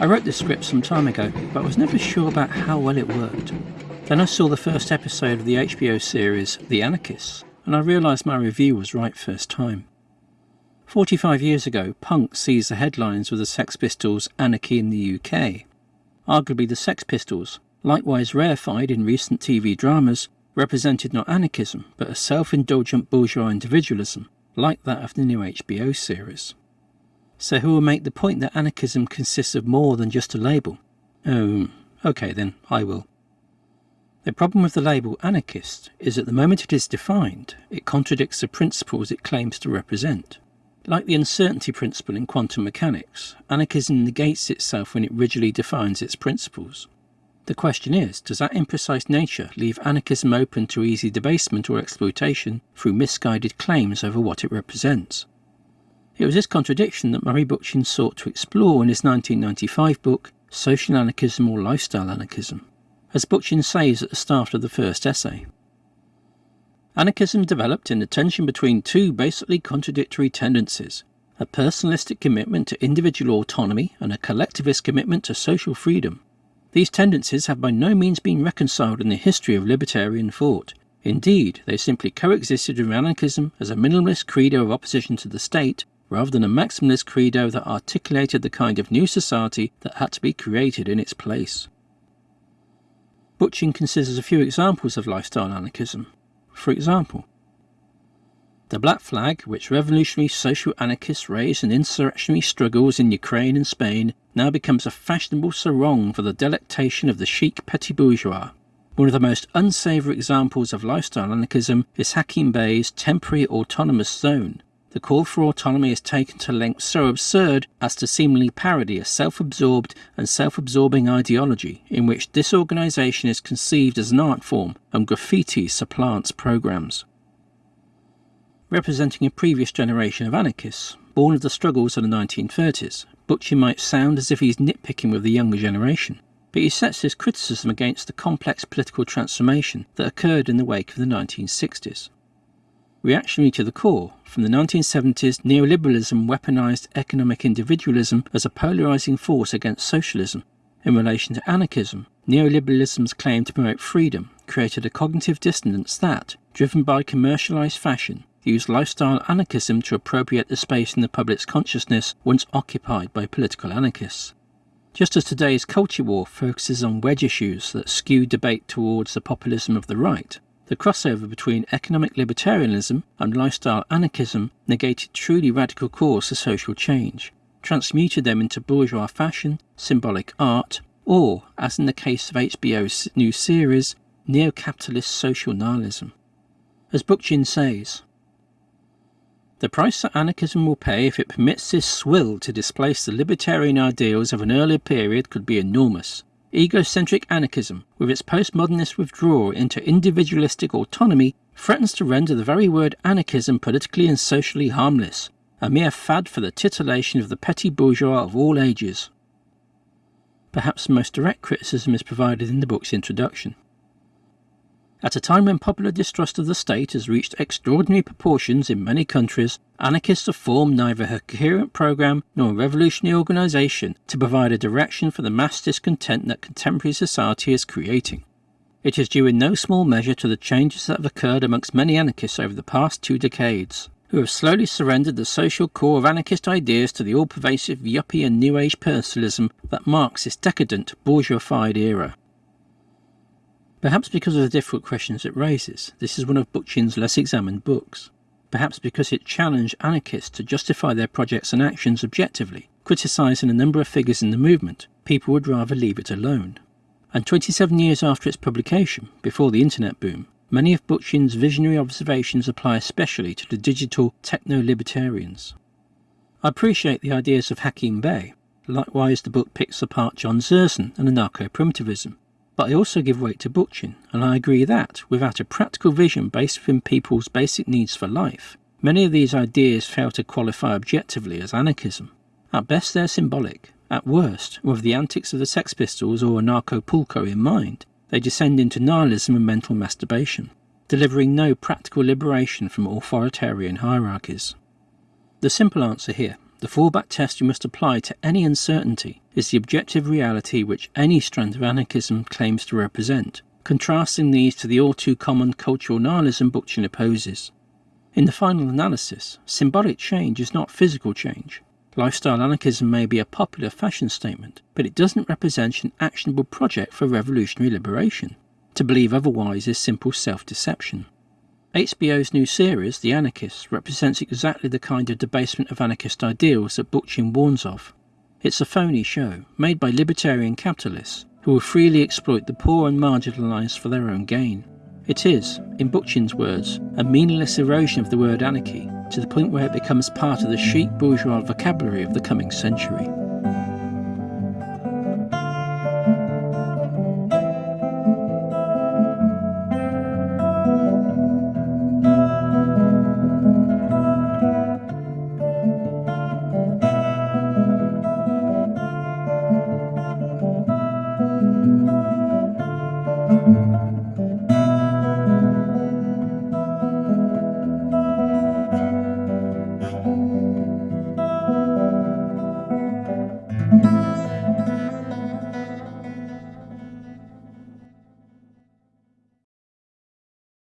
I wrote this script some time ago, but was never sure about how well it worked. Then I saw the first episode of the HBO series The Anarchists, and I realised my review was right first time. 45 years ago, punk seized the headlines with the Sex Pistols' Anarchy in the UK. Arguably, the Sex Pistols, likewise rarefied in recent TV dramas, represented not anarchism, but a self indulgent bourgeois individualism, like that of the new HBO series. So, who will make the point that anarchism consists of more than just a label? Oh, okay then, I will. The problem with the label anarchist is that the moment it is defined, it contradicts the principles it claims to represent. Like the uncertainty principle in quantum mechanics, anarchism negates itself when it rigidly defines its principles. The question is, does that imprecise nature leave anarchism open to easy debasement or exploitation through misguided claims over what it represents? It was this contradiction that Murray Bookchin sought to explore in his 1995 book, Social Anarchism or Lifestyle Anarchism, as Bookchin says at the start of the first essay. Anarchism developed in the tension between two basically contradictory tendencies a personalistic commitment to individual autonomy and a collectivist commitment to social freedom. These tendencies have by no means been reconciled in the history of libertarian thought. Indeed, they simply coexisted with anarchism as a minimalist credo of opposition to the state rather than a maximalist credo that articulated the kind of new society that had to be created in its place. Bookchin considers a few examples of lifestyle anarchism, for example, the Black Flag, which revolutionary social anarchists raised in insurrectionary struggles in Ukraine and Spain, now becomes a fashionable sarong for the delectation of the chic petit bourgeois. One of the most unsavoury examples of lifestyle anarchism is Hakim Bey's temporary autonomous zone. The call for autonomy is taken to lengths so absurd as to seemingly parody a self absorbed and self absorbing ideology in which disorganisation is conceived as an art form and graffiti supplants programs. Representing a previous generation of anarchists, born of the struggles of the 1930s, Bookchin might sound as if he's nitpicking with the younger generation, but he sets his criticism against the complex political transformation that occurred in the wake of the 1960s. Reactionary to the core, from the 1970s, neoliberalism weaponized economic individualism as a polarizing force against socialism. In relation to anarchism, neoliberalism's claim to promote freedom created a cognitive dissonance that, driven by commercialized fashion, used lifestyle anarchism to appropriate the space in the public's consciousness once occupied by political anarchists. Just as today's culture war focuses on wedge issues that skew debate towards the populism of the right, the crossover between economic libertarianism and lifestyle anarchism negated truly radical cause to social change, transmuted them into bourgeois fashion, symbolic art, or, as in the case of HBO's new series, neo capitalist social nihilism. As Bookchin says, the price that anarchism will pay if it permits this swill to displace the libertarian ideals of an earlier period could be enormous. Egocentric anarchism, with its postmodernist withdrawal into individualistic autonomy, threatens to render the very word anarchism politically and socially harmless, a mere fad for the titillation of the petty bourgeois of all ages. Perhaps the most direct criticism is provided in the book's introduction. At a time when popular distrust of the state has reached extraordinary proportions in many countries, anarchists have formed neither a coherent program nor a revolutionary organization to provide a direction for the mass discontent that contemporary society is creating. It is due in no small measure to the changes that have occurred amongst many anarchists over the past two decades, who have slowly surrendered the social core of anarchist ideas to the all pervasive yuppie and new age personalism that marks this decadent, bourgeoisified era. Perhaps because of the difficult questions it raises, this is one of Bookchin's less examined books. Perhaps because it challenged anarchists to justify their projects and actions objectively, criticising a number of figures in the movement, people would rather leave it alone. And 27 years after its publication, before the internet boom, many of Bookchin's visionary observations apply especially to the digital techno-libertarians. I appreciate the ideas of Hakim Bey. Likewise, the book picks apart John Zerzan and anarcho-primitivism, but I also give weight to Bookchin, and I agree that, without a practical vision based within people's basic needs for life, many of these ideas fail to qualify objectively as anarchism. At best, they're symbolic. At worst, with the antics of the Sex Pistols or Anarchapulco in mind, they descend into nihilism and mental masturbation, delivering no practical liberation from authoritarian hierarchies. The simple answer here, The fallback test you must apply to any uncertainty is the objective reality which any strand of anarchism claims to represent, contrasting these to the all too common cultural nihilism Bookchin opposes. In the final analysis, symbolic change is not physical change. Lifestyle anarchism may be a popular fashion statement, but it doesn't represent an actionable project for revolutionary liberation. To believe otherwise is simple self deception. HBO's new series, The Anarchists, represents exactly the kind of debasement of anarchist ideals that Bookchin warns of. It's a phony show, made by libertarian capitalists who will freely exploit the poor and marginalised for their own gain. It is, in Bookchin's words, a meaningless erosion of the word anarchy to the point where it becomes part of the chic bourgeois vocabulary of the coming century.